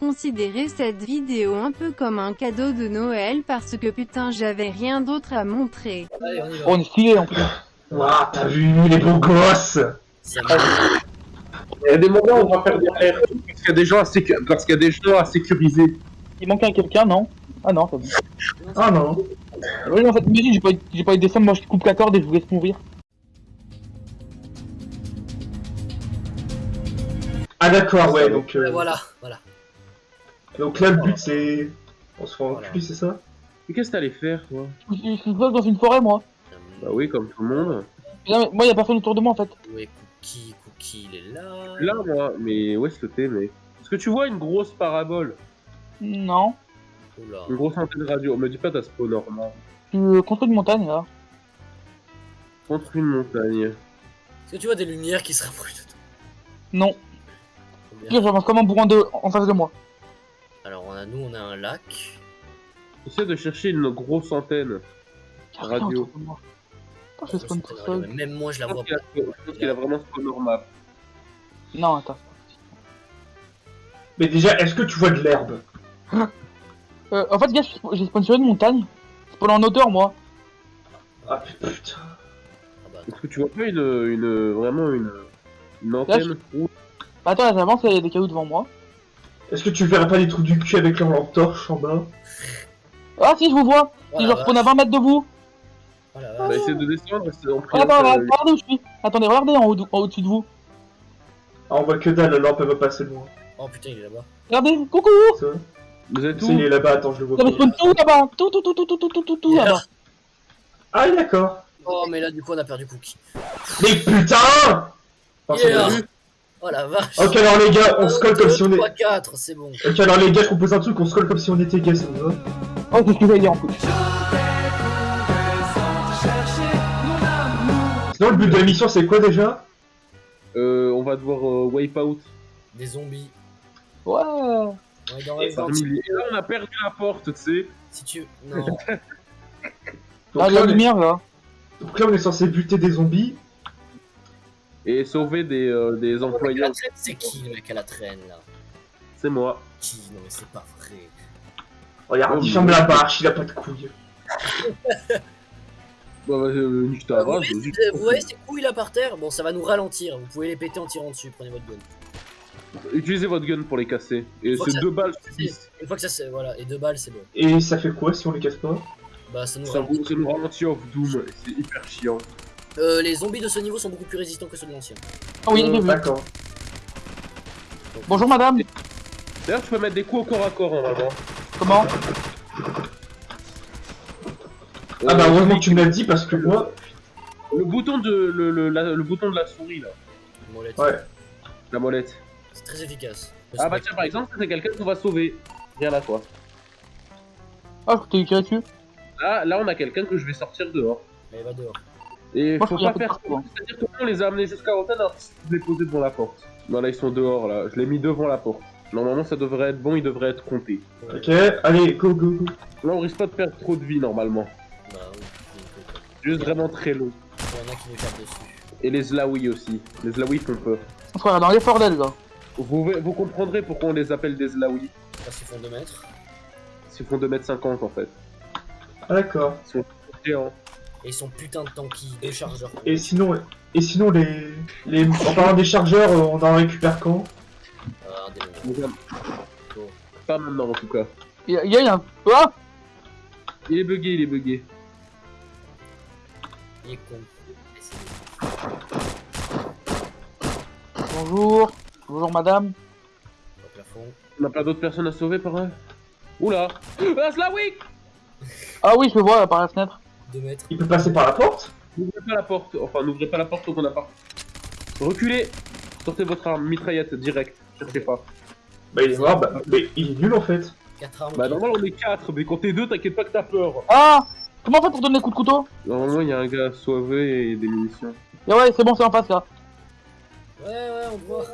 Considérez cette vidéo un peu comme un cadeau de Noël parce que putain j'avais rien d'autre à montrer. Allez, on est stylé en plus. Waouh, t'as vu les beaux gosses. Il y a des moments où on va faire des RP parce qu'il y a des gens à, sécu- parce qu'il y a des gens à sécuriser. Il manque un quelqu'un, non? Ah non, c'est bon. Ah non. Oui, en fait, imagine, j'ai pas, eu- pas eu de descendre, moi je coupe la corde et je vous laisse mourir. Ah d'accord, ouais, donc, euh, Voilà, voilà. Donc là le but c'est... On se fait Voilà. enculer, c'est ça Mais qu'est-ce que t'allais faire, toi Je suis dans une forêt, moi. Bah oui, comme tout le monde. Mais moi, y a personne autour de moi en fait. Ouais, Cookie, Cookie, il est là. Là, moi, mais où est-ce que t'es, mais... Est-ce que tu vois une grosse parabole Non. Oula. Une grosse antenne radio Me dis pas t'as spawn normand. Je suis contre une montagne là. Contre une montagne. Est-ce que tu vois des lumières qui se rapprochent de toi? Non. Combien? Pire, j'avance comme un bourrin de... en face de moi. A, nous, on a un lac. Essaie de chercher une grosse antenne. Y a rien Radio. je spawn tout seul. Même moi, je la vois pense pas. je pense qu'il a vraiment spawn normal. Non, attends. Mais déjà, est-ce que tu vois de l'herbe? Euh, en fait, gars, j'ai- spawn sur une montagne. Spawn en hauteur, moi. Ah putain. Ah bah, Est-ce que tu vois pas une... une vraiment une... Une antenne Bah, attends, là, j'avance, il y a des cailloux devant moi. Est-ce que tu verrais pas les trous du cul avec leur lampe torche en bas Ah, si, je vous vois. Si, voilà, je spawn à 20 mètres de vous. voilà, Bah essaie de descendre, c'est en Ah, là, ça- regardez où je suis. Attendez, regardez en haut, de- en au-dessus de vous. Ah on voit que dalle, la lampe elle va passer loin. Oh putain, il est là-bas. Regardez, coucou Ça Vous êtes où il est là-bas, attends, je le vois J'avais pas. spawn tout là-bas. Tout, tout, tout, tout, tout, tout, tout, tout, là-bas. Ah d'accord. Oh, mais là, du coup, on a perdu Cookie. Mais putain c'est Yeah. Oh la vache. Ok alors les gars, on se colle comme si on est... 3, 4, c'est bon. Ok alors les gars, je propose un truc, on se colle comme si on était vous va Oh, c'est ce que j'allais dire en plus. Sinon le but de la mission c'est quoi déjà? Euh, on va devoir euh, wipe out. Des zombies. Ouais. Et là on a perdu la porte, tu sais. Si tu. Non. donc Ah, là, la on est... lumière là. donc là on est censé buter des zombies. Et sauver des, euh, des traîne, c'est qui le mec à la traîne là? C'est moi. Qui? Non, mais c'est pas vrai. Regarde, Oh, il mais- ferme la marche, il a pas de couilles. Bah, bah, euh, nique ta Ah, vous, voyez, vous voyez ces couilles là par terre? Bon, ça va nous ralentir. Vous pouvez les péter en tirant dessus. Prenez votre gun. Utilisez votre gun pour les casser. Et c'est deux balles suffisent. Une fois que ça c'est. Voilà, et deux balles, c'est bon. Et ça fait quoi si on les casse pas? Bah, ça nous Ça ralentit. ça nous ralentit off Doom. C'est hyper chiant. Euh, les zombies de ce niveau sont beaucoup plus résistants que ceux de l'ancien. Ah oui, Euh, vu. D'accord. Bonjour madame. D'ailleurs, tu peux mettre des coups au corps à corps normalement. Comment? Ah bah Euh, heureusement que tu me l'as dit parce que moi... Le bouton de le, le, la- le bouton de la souris là, Molette. Ouais. la molette. C'est très efficace. Ah bah tiens par exemple, c'est quelqu'un qu'on va sauver. Viens là toi. Ah, je t'ai tiré dessus. Là, là on a quelqu'un que je vais sortir dehors. Allez, va dehors. Et Moi, faut pas faire hein. C'est-à-dire que on les a amenés jusqu'à l'antenne alors je les poser devant la porte. Non là ils sont dehors là, je l'ai mis devant la porte. Normalement ça devrait être bon, il devrait être compté. Ok, allez, go go go. Là on risque pas de perdre trop de vie normalement. Bah oui. Juste vraiment très long. Il y en a qui nous tapent dessus. Et les Zlaoui aussi. Les Zlaoui font peur. Frère, dans les bordels là. Vous, vous comprendrez pourquoi on les appelle des Zlaoui. Parce qu'ils font 2 mètres. Ils font 2m50 en fait. Ah d'accord. Géants. Et sont putain de tanky, deux chargeurs. Et sinon, et sinon les... les... En parlant des chargeurs, euh, on en récupère quand? Ah, un démon. Pas maintenant en tout cas. Il y a, il y a un. Ah Il est bugué, il est bugué. Il est con. Bonjour. Bonjour madame. On n'a pas d'autres personnes à sauver par là? Oula Ah Ah oui, je le vois là, par la fenêtre. 2 mètres. Il peut passer par la porte N'ouvrez pas la porte. Enfin, n'ouvrez pas la porte qu'on n'a pas. Reculez Sortez votre arme, mitraillette, direct. Cherchez pas. Bah il est mort, bah... Mais il est nul en fait. 4 armes. Bah, normalement, on est 4, mais quand t'es 2, t'inquiète pas que t'as peur. Ah Comment on fait pour donner des coups de couteau? Normalement, il y a un gars sauvé et des munitions. Et ouais, c'est bon, c'est en face là. Ouais, ouais, on voit.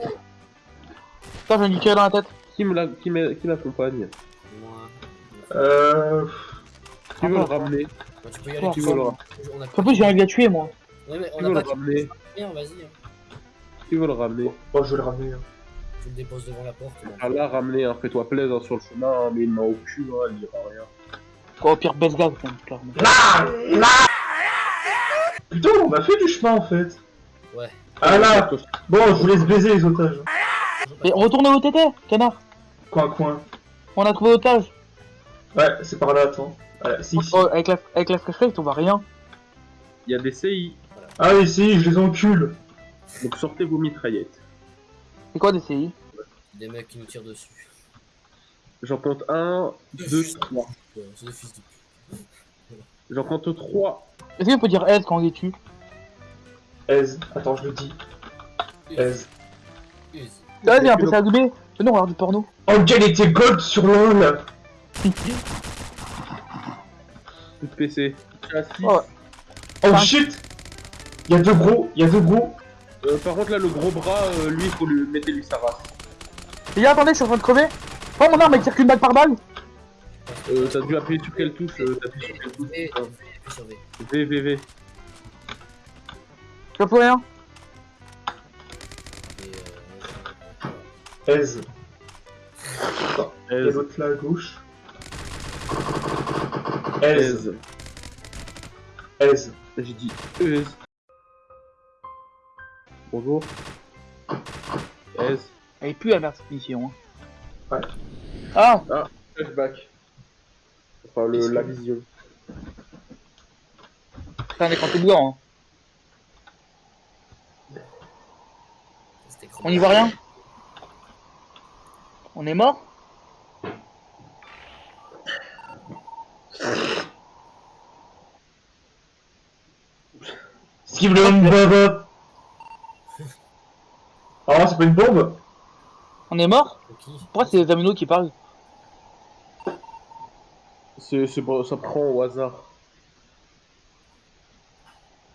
Putain, vais lui tirer dans la tête. Qui me la- qui m'a- qui l'accompagne Moi. Euh... Qui veut le ramener? Bah, tu peux y aller. Tu veut peux. le, a En plus, j'ai envie de la tuer moi. Ouais, mais qui on veut a le pas ramener vas-y. hein. Qui veut le ramener Oh, je vais le ramener. hein. Je le dépose devant la porte. Ah là, ramener, hein, fais-toi plaisir hein, sur le chemin, hein, mais il m'a au cul, hein, il dira rien. Quoi, au pire, baisse gaz, quand même, clairement. Putain, on a fait du chemin en fait. Ouais. Ah là Bon, je vous laisse baiser les otages. Et retourne au TT, canard Coin, coin. On a trouvé otage Ouais, c'est par là, attends. Voilà. Oh, avec la, avec la flashlight, on voit rien. Il y a des CI, Ah oui, si, je les encule. donc sortez vos mitraillettes. C'est quoi des CI Des mecs qui nous tirent dessus. J'en compte 1, 2, 3. Ouais, c'est des fils de pute. J'en compte 3. Est-ce qu'on peut dire S quand on est dessus Aise. Attends, je le dis. Aise. Use. Vas-y, un peu ça à doubler. Mais non, on regarde du porno. Angel était gold sur LOL. De PC. Oh. Oh shit Y'a deux gros, y'a deux gros. Euh, par contre, là, le gros bras, euh, lui, il faut lui mettre lui sa race. Les gars, attendez, je suis en train de crever. Oh, mon arme, elle tire qu'une balle par balle. Euh, t'as dû appuyer sur quelle touche euh, T'as appuyé sur quelle touche V. V, V. Je rien. Et euh, l'autre là à gauche. Aise. Aise. Aise. J'ai dit Aise. Bonjour. Aise. Elle est plus à cette mission. Hein. Ouais. Ah Flashback. Enfin, le, la vision. C'est un écran tout blanc. Hein. c'était On y voit rien? On est mort? Skip le bombe. Ah, c'est pas une bombe On est mort Pourquoi c'est les aminos qui parlent C'est, c'est bon, ça prend au hasard.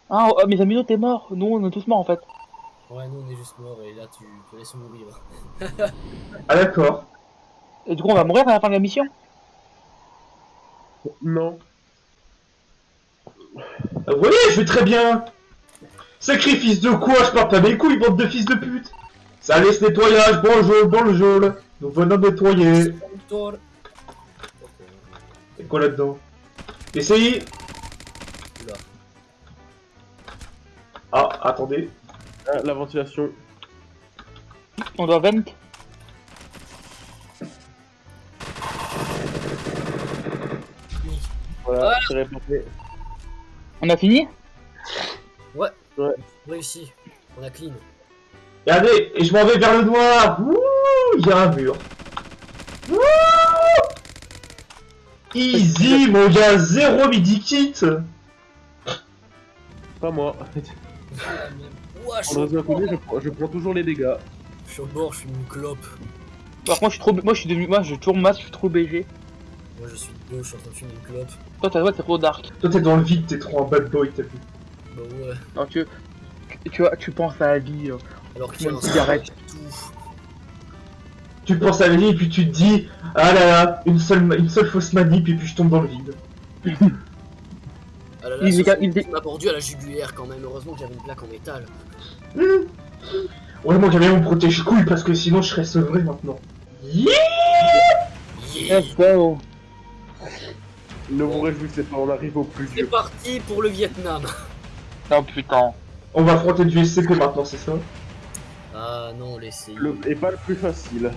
Ah, oh, mes aminos, t'es mort. Nous, on est tous morts en fait. Ouais, nous on est juste morts et là tu te laisses mourir. Ah d'accord. Et du coup, on va mourir à la fin de la mission Non. Vous voyez, je vais très bien. Sacrifice de quoi Je pars pas mes couilles, bande de fils de pute. Ça laisse nettoyage, bonjour, bonjour. Nous venons nettoyer. C'est quoi là-dedans? Essayez. Ah, attendez. Ah, la ventilation. On doit vent. Voilà, Voilà. c'est. On a fini? Réussi. On a clean. Regardez, et je m'en vais vers le noir. Ouh, il y a un mur. Ouh Easy, mon gars, zéro midi kit. Pas moi. Ouah, je je, prends- je prends toujours les dégâts. Je suis au bord, je suis une clope. Par contre, je suis trop. Moi, je suis devenu. Moi, je tourne masse, je suis trop BG. Moi je suis deux, je suis en train de fumer une clope. Toi, ta voix, t'es trop dark. Toi, t'es dans le vide, t'es trop un bad boy, t'as vu. Bah ouais. Alors, tu. Tu, tu, vois, tu penses à la vie. euh. Alors qu'il y a une un cigarette. tout. Tu penses à la vie et puis tu te dis, ah là là, une seule, ma- une seule fausse manip et puis je tombe dans le vide. Ah là là, Il m'a mordu à la jugulaire quand même. Heureusement que j'avais une plaque en métal. Ouais, moi j'avais mon protège-couille parce que sinon je serais sevré maintenant. Yeah go. Ne vous réjouissez pas, on arrive au plus C'est vieux. parti pour le Vietnam. Oh putain. On va affronter du SCP maintenant, c'est ça? Ah non, laissez. Le, et pas le plus facile.